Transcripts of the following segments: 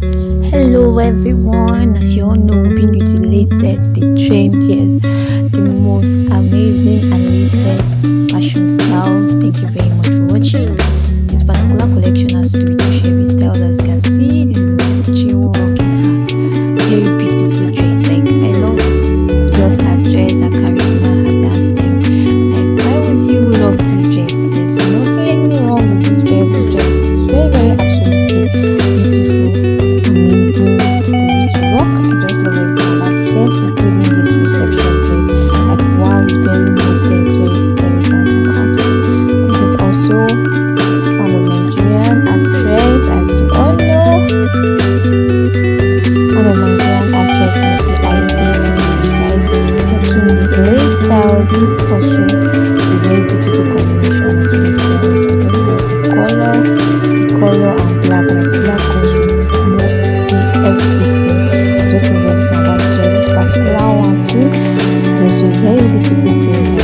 Hello everyone, as you all know, we the latest, the trendiest, the most amazing and latest fashion styles. Thank you very much for watching. This particular collection This also is a very beautiful combination of the styles. I don't know the color, the color and black, like black goes with mostly everything. I just love everything about this dress. This particular one too. It's also very beautiful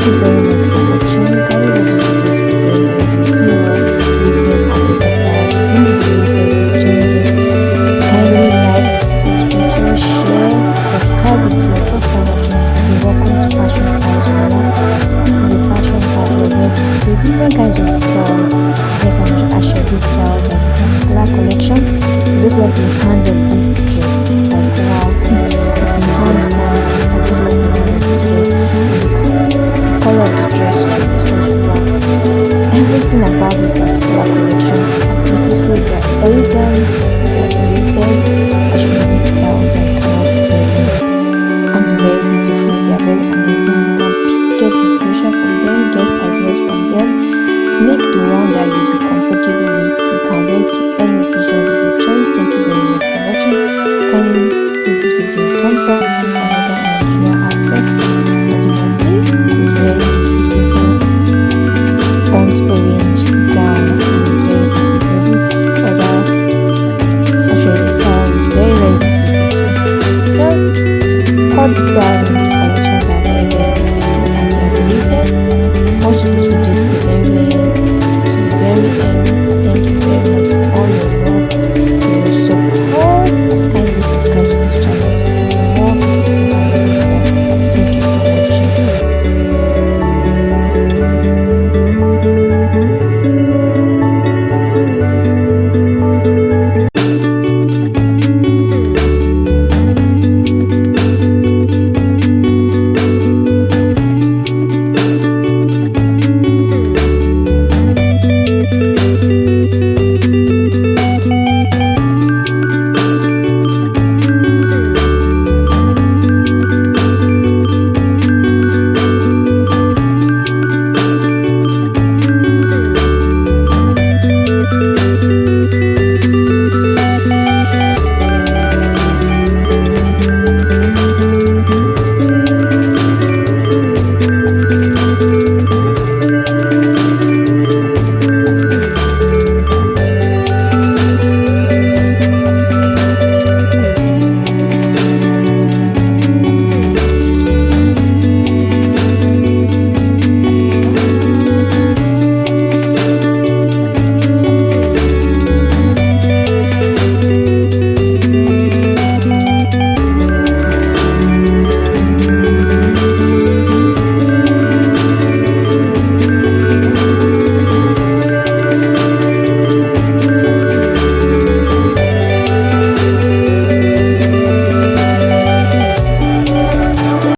Thank you for watching. This to the and this this first this. Welcome to Fashion Styles. This is fashion we different kinds of styles. This this particular collection. I just love the Podstars.